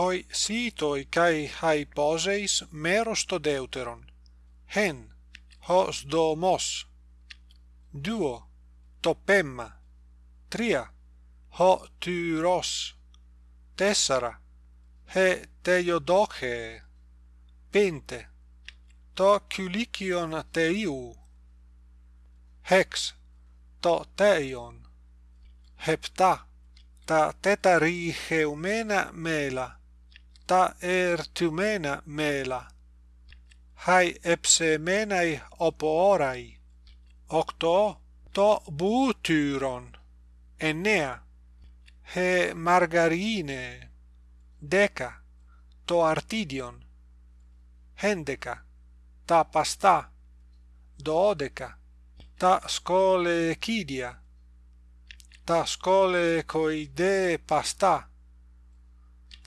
hoi sitoi kai hai poseis meros to deuteron hen hos domos duo topemma. Tria ho tyros. Tessara he teiodoche pente to kylikion teiu. Hex to teion. Hepta ta tetariheumena mela ta ertymena mela, hai epsemenai oporai, octo to butyron, enea, he margarine, deca, to artidion, hendeca, ta pasta, dodeca, ta scole chidia, ta scole coide pasta,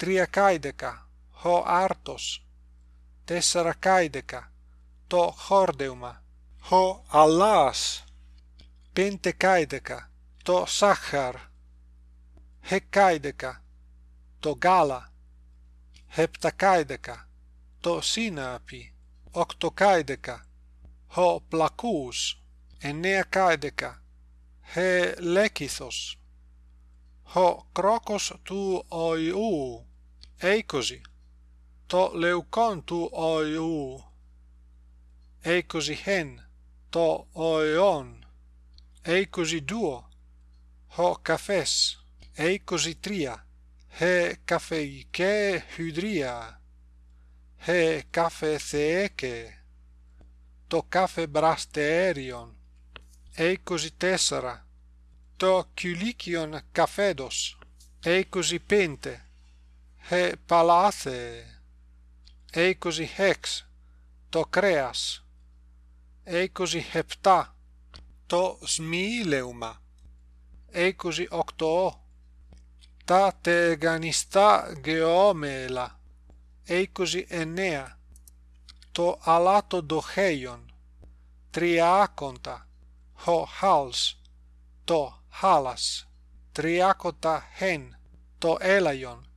τρία καίδεκα, ο άρτος, τεσσαρακαίδεκα, το χόρδεμα. ο αλλάς, Πεντεκάιδεκα, το σάχαρ, εκκαίδεκα, το γάλα, επτακαίδεκα, το σύναπι, οκτωκαίδεκα, ο πλακούς, εννέα καίδεκα, ε ο κρόκος του οιού, Εικοσι. Το λευκόν του οιού. Εικοσι χεν. Το οιόν. Εικοσι δύο. Ο καφές. Εικοσι τρία. Ε καφεϊκέ χυδρία. Ε καφέ θεέκε. Το καφέ μπραστεέριον. Εικοσι τέσσερα. Το κυλίκιον καφέδος. Εικοσι πέντε he palathe, είκοσι χέξ, το κρέας, είκοσι επτά, το σμιήλεουμα, είκοσι οκτώ, τα τεγανιστά γεώμελα, είκοσι εννέα, το αλάτο ντοχέιον, τριάκοντα, ο χάλς, το χάλας, τριάκοντα χέν, το έλαιον,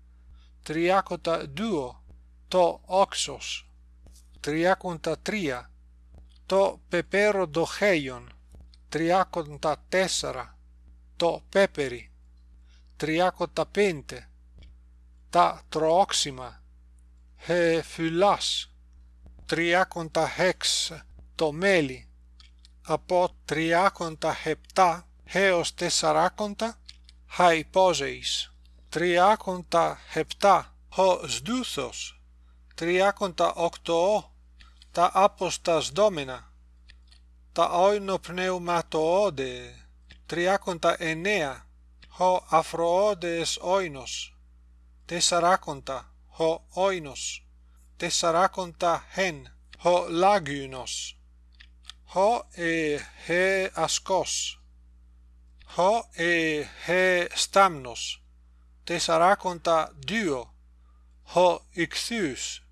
Τριάκοντα δύο, το όξος. Τριάκοντα τρία, το πεπέρο ντοχέιον. Τριάκοντα τέσσερα, το πέπερι. Τριάκοντα πέντε, τα τροόξιμα. Ε φουλά. Τριάκοντα έξ, το μέλι. Από τριάκοντα επτά έως τεσσαράκοντα, αϊπόζεϊς τριάκοντα επτά, ο σδούθος, τριάκοντα οκτώ, τα άποστας δόμενα, τα όινο πνεύματοόδε, τριάκοντα εννέα, ο αφροόδες όινος, τεσσαράκοντα, ο όινος, τεσσαράκοντα εν, ο λάγιουνος, ο ε, ε ασκός, ο ε, ε στάμνος, tesaraconta sarà Dio ho ixius.